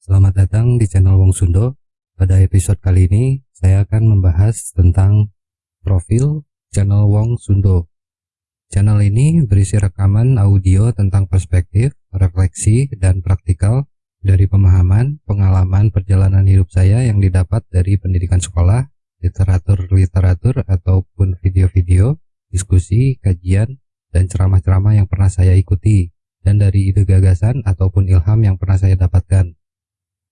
Selamat datang di channel Wong Sundo. Pada episode kali ini, saya akan membahas tentang profil channel Wong Sundo. Channel ini berisi rekaman audio tentang perspektif, refleksi, dan praktikal dari pemahaman, pengalaman perjalanan hidup saya yang didapat dari pendidikan sekolah, literatur-literatur, ataupun video-video, diskusi, kajian, dan ceramah-ceramah yang pernah saya ikuti dan dari ide gagasan ataupun ilham yang pernah saya dapatkan.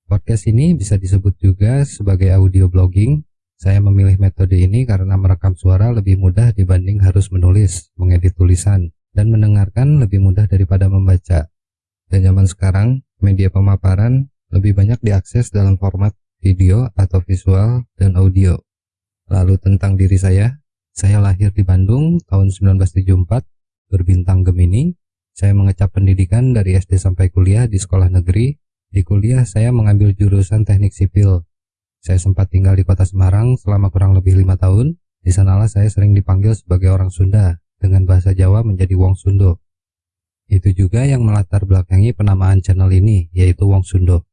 Podcast ini bisa disebut juga sebagai audio blogging. Saya memilih metode ini karena merekam suara lebih mudah dibanding harus menulis, mengedit tulisan, dan mendengarkan lebih mudah daripada membaca. Dan zaman sekarang, media pemaparan lebih banyak diakses dalam format video atau visual dan audio. Lalu tentang diri saya, saya lahir di Bandung tahun 1974, berbintang Gemini, saya mengecap pendidikan dari SD sampai kuliah di sekolah negeri. Di kuliah saya mengambil jurusan teknik sipil. Saya sempat tinggal di kota Semarang selama kurang lebih lima tahun. Di sanalah saya sering dipanggil sebagai orang Sunda dengan bahasa Jawa menjadi Wong Sundo. Itu juga yang melatar belakangi penamaan channel ini, yaitu Wong Sundo.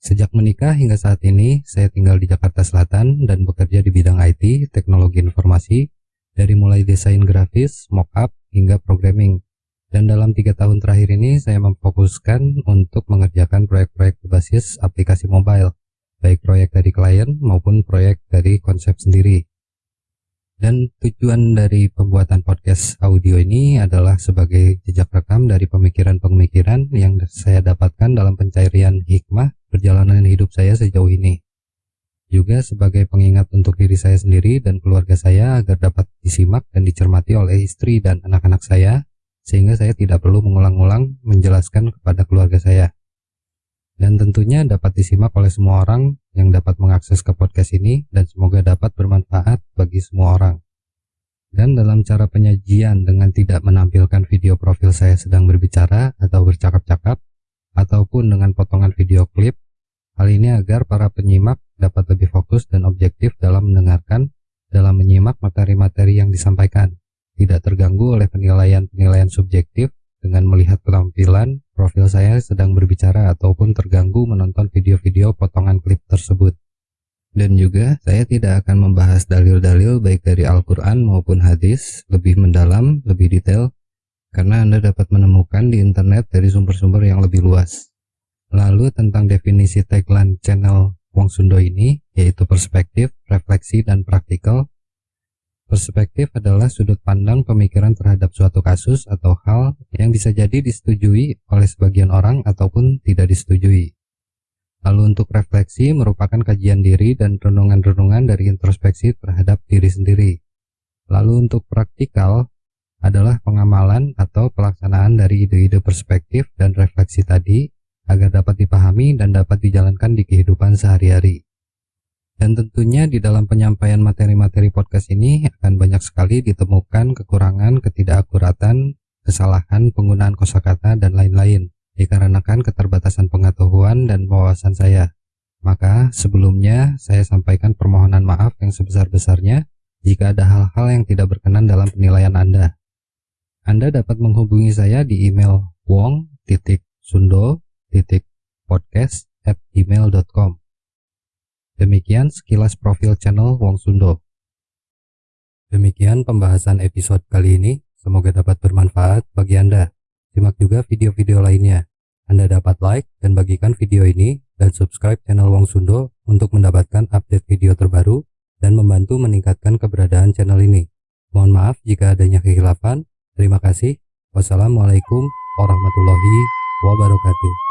Sejak menikah hingga saat ini, saya tinggal di Jakarta Selatan dan bekerja di bidang IT, teknologi informasi, dari mulai desain grafis, mockup, hingga programming. Dan dalam tiga tahun terakhir ini saya memfokuskan untuk mengerjakan proyek-proyek berbasis aplikasi mobile, baik proyek dari klien maupun proyek dari konsep sendiri. Dan tujuan dari pembuatan podcast audio ini adalah sebagai jejak rekam dari pemikiran-pemikiran yang saya dapatkan dalam pencarian hikmah perjalanan hidup saya sejauh ini. Juga sebagai pengingat untuk diri saya sendiri dan keluarga saya agar dapat disimak dan dicermati oleh istri dan anak-anak saya sehingga saya tidak perlu mengulang-ulang menjelaskan kepada keluarga saya. Dan tentunya dapat disimak oleh semua orang yang dapat mengakses ke podcast ini dan semoga dapat bermanfaat bagi semua orang. Dan dalam cara penyajian dengan tidak menampilkan video profil saya sedang berbicara atau bercakap-cakap, ataupun dengan potongan video klip, hal ini agar para penyimak dapat lebih fokus dan objektif dalam mendengarkan, dalam menyimak materi-materi yang disampaikan tidak terganggu oleh penilaian-penilaian subjektif dengan melihat penampilan profil saya sedang berbicara ataupun terganggu menonton video-video potongan klip tersebut. Dan juga saya tidak akan membahas dalil-dalil baik dari Al-Quran maupun hadis lebih mendalam, lebih detail, karena Anda dapat menemukan di internet dari sumber-sumber yang lebih luas. Lalu tentang definisi tagline channel Wong Sundo ini, yaitu perspektif, refleksi, dan praktikal, Perspektif adalah sudut pandang pemikiran terhadap suatu kasus atau hal yang bisa jadi disetujui oleh sebagian orang ataupun tidak disetujui. Lalu untuk refleksi merupakan kajian diri dan renungan-renungan dari introspeksi terhadap diri sendiri. Lalu untuk praktikal adalah pengamalan atau pelaksanaan dari ide-ide perspektif dan refleksi tadi agar dapat dipahami dan dapat dijalankan di kehidupan sehari-hari. Dan tentunya di dalam penyampaian materi-materi podcast ini akan banyak sekali ditemukan kekurangan, ketidakakuratan, kesalahan penggunaan kosakata dan lain-lain dikarenakan keterbatasan pengetahuan dan wawasan saya. Maka sebelumnya saya sampaikan permohonan maaf yang sebesar-besarnya jika ada hal-hal yang tidak berkenan dalam penilaian Anda. Anda dapat menghubungi saya di email wong.sundo.podcast@gmail.com. Demikian sekilas profil channel Wong Sundo. Demikian pembahasan episode kali ini, semoga dapat bermanfaat bagi Anda. Simak juga video-video lainnya. Anda dapat like dan bagikan video ini dan subscribe channel Wong Sundo untuk mendapatkan update video terbaru dan membantu meningkatkan keberadaan channel ini. Mohon maaf jika adanya kehilafan. Terima kasih. Wassalamualaikum warahmatullahi wabarakatuh.